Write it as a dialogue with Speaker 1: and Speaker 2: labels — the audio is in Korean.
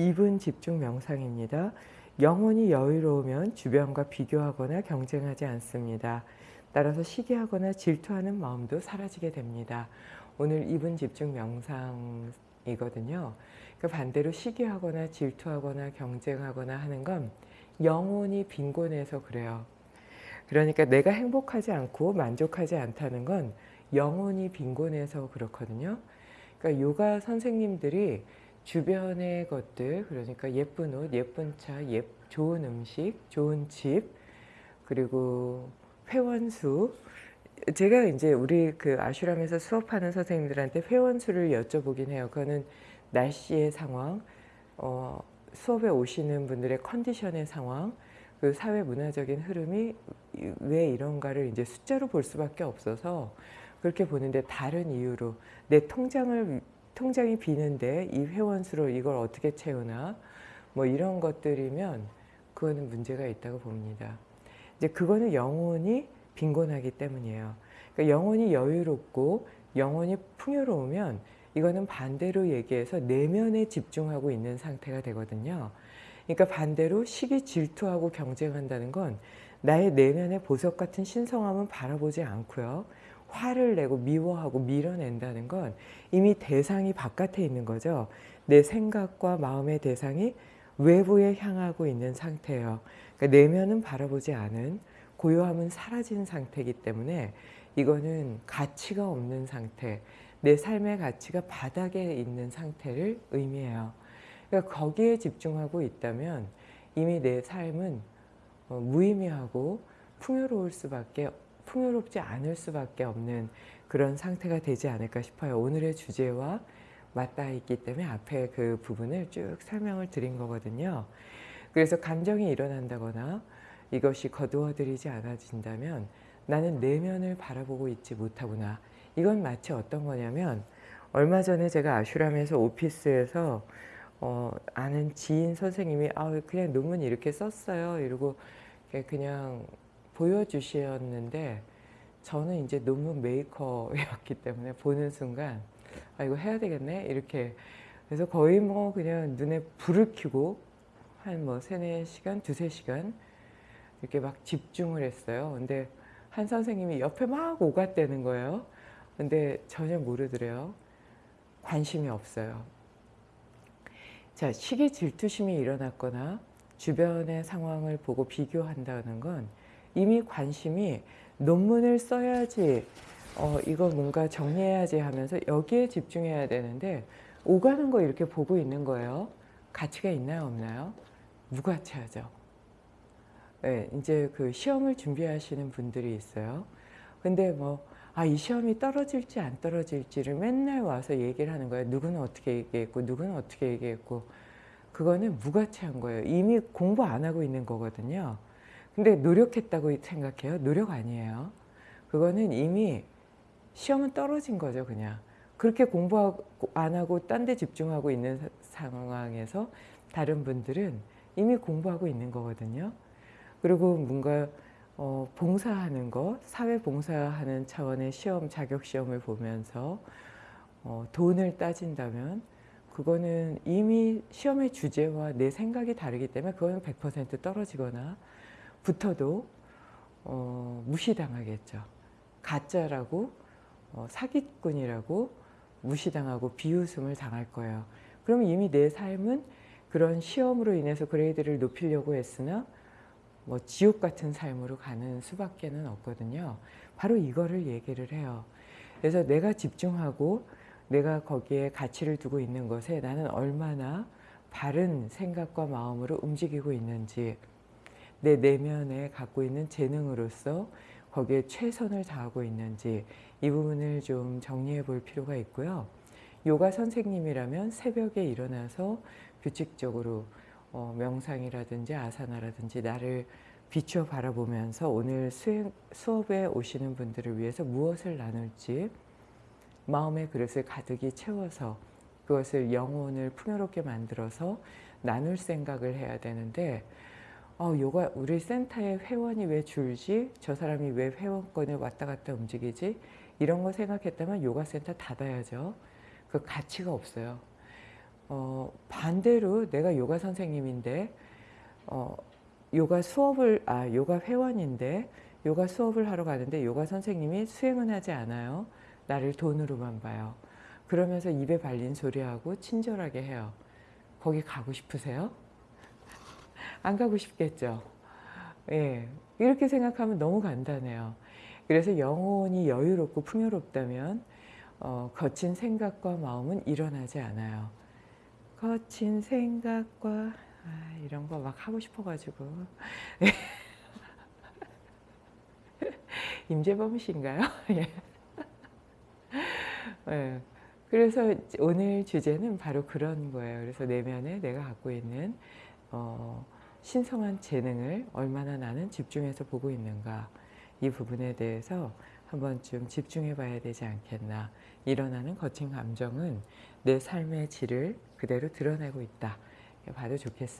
Speaker 1: 2분 집중 명상입니다. 영혼이 여유로우면 주변과 비교하거나 경쟁하지 않습니다. 따라서 시기하거나 질투하는 마음도 사라지게 됩니다. 오늘 2분 집중 명상이거든요. 그 반대로 시기하거나 질투하거나 경쟁하거나 하는 건 영혼이 빈곤해서 그래요. 그러니까 내가 행복하지 않고 만족하지 않다는 건 영혼이 빈곤해서 그렇거든요. 그러니까 요가 선생님들이 주변의 것들 그러니까 예쁜 옷, 예쁜 차, 예, 좋은 음식, 좋은 집 그리고 회원수 제가 이제 우리 그 아슈람에서 수업하는 선생님들한테 회원수를 여쭤보긴 해요. 그거는 날씨의 상황, 어, 수업에 오시는 분들의 컨디션의 상황, 그 사회 문화적인 흐름이 왜 이런가를 이제 숫자로 볼 수밖에 없어서 그렇게 보는데 다른 이유로 내 통장을 통장이 비는데 이 회원 수로 이걸 어떻게 채우나 뭐 이런 것들이면 그거는 문제가 있다고 봅니다. 이제 그거는 영혼이 빈곤하기 때문이에요. 그러니까 영혼이 여유롭고 영혼이 풍요로우면 이거는 반대로 얘기해서 내면에 집중하고 있는 상태가 되거든요. 그러니까 반대로 시기 질투하고 경쟁한다는 건 나의 내면의 보석 같은 신성함은 바라보지 않고요. 화를 내고 미워하고 밀어낸다는 건 이미 대상이 바깥에 있는 거죠. 내 생각과 마음의 대상이 외부에 향하고 있는 상태예요. 그러니까 내면은 바라보지 않은 고요함은 사라진 상태이기 때문에 이거는 가치가 없는 상태, 내 삶의 가치가 바닥에 있는 상태를 의미해요. 그러니까 거기에 집중하고 있다면 이미 내 삶은 어, 무의미하고 풍요로울 수밖에 풍요롭지 않을 수밖에 없는 그런 상태가 되지 않을까 싶어요. 오늘의 주제와 맞닿아 있기 때문에 앞에 그 부분을 쭉 설명을 드린 거거든요. 그래서 감정이 일어난다거나 이것이 거두어들이지 않아진다면 나는 내면을 바라보고 있지 못하구나. 이건 마치 어떤 거냐면 얼마 전에 제가 아슈람에서 오피스에서 어, 아는 지인 선생님이 아 그냥 논문 이렇게 썼어요. 이러고 그냥 보여주셨는데 저는 이제 논문 메이커였기 때문에 보는 순간 아 이거 해야 되겠네? 이렇게. 그래서 거의 뭐 그냥 눈에 불을 켜고 한 뭐 세네 시간 두세 시간 이렇게 막 집중을 했어요. 근데 한 선생님이 옆에 막 오갔대는 거예요. 근데 전혀 모르더래요. 관심이 없어요. 자 시기 질투심이 일어났거나 주변의 상황을 보고 비교한다는 건 이미 관심이 논문을 써야지 어, 이거 뭔가 정리해야지 하면서 여기에 집중해야 되는데 오가는 거 이렇게 보고 있는 거예요. 가치가 있나요 없나요? 무가치하죠. 네, 이제 그 시험을 준비하시는 분들이 있어요. 근데 뭐, 아, 이 시험이 떨어질지 안 떨어질지를 맨날 와서 얘기를 하는 거예요. 누구는 어떻게 얘기했고, 누구는 어떻게 얘기했고. 그거는 무가치한 거예요. 이미 공부 안 하고 있는 거거든요. 근데 노력했다고 생각해요? 노력 아니에요. 그거는 이미 시험은 떨어진 거죠, 그냥. 그렇게 공부 안 하고 딴 데 집중하고 있는 상황에서 다른 분들은 이미 공부하고 있는 거거든요. 그리고 뭔가 어, 봉사하는 것, 사회 봉사하는 차원의 시험, 자격 시험을 보면서 어, 돈을 따진다면 그거는 이미 시험의 주제와 내 생각이 다르기 때문에 그거는 100% 떨어지거나 붙어도 어, 무시당하겠죠. 가짜라고 어, 사기꾼이라고 무시당하고 비웃음을 당할 거예요. 그럼 이미 내 삶은 그런 시험으로 인해서 그레이드를 높이려고 했으나 뭐 지옥 같은 삶으로 가는 수밖에는 없거든요. 바로 이거를 얘기를 해요. 그래서 내가 집중하고 내가 거기에 가치를 두고 있는 것에 나는 얼마나 바른 생각과 마음으로 움직이고 있는지 내 내면에 갖고 있는 재능으로서 거기에 최선을 다하고 있는지 이 부분을 좀 정리해 볼 필요가 있고요. 요가 선생님이라면 새벽에 일어나서 규칙적으로 어, 명상이라든지 아사나라든지 나를 비추어 바라보면서 오늘 수행, 수업에 오시는 분들을 위해서 무엇을 나눌지 마음의 그릇을 가득히 채워서 그것을 영혼을 풍요롭게 만들어서 나눌 생각을 해야 되는데 어, 요가 우리 센터에 회원이 왜 줄지? 저 사람이 왜 회원권을 왔다 갔다 움직이지? 이런 거 생각했다면 요가 센터 닫아야죠. 그 가치가 없어요. 어, 반대로 내가 요가 선생님인데 어, 요가 수업을 아 요가 회원인데 요가 수업을 하러 가는데 요가 선생님이 수행은 하지 않아요. 나를 돈으로만 봐요. 그러면서 입에 발린 소리하고 친절하게 해요. 거기 가고 싶으세요? 안 가고 싶겠죠. 예, 이렇게 생각하면 너무 간단해요. 그래서 영혼이 여유롭고 풍요롭다면 어, 거친 생각과 마음은 일어나지 않아요. 거친 생각과 아, 이런 거 막 하고 싶어가지고 임재범 씨인가요? 예. 예. 그래서 오늘 주제는 바로 그런 거예요. 그래서 내면에 내가 갖고 있는 어, 신성한 재능을 얼마나 나는 집중해서 보고 있는가. 이 부분에 대해서 한번 좀 집중해 봐야 되지 않겠나. 일어나는 거친 감정은 내 삶의 질을 그대로 드러내고 있다. 봐도 좋겠습니다.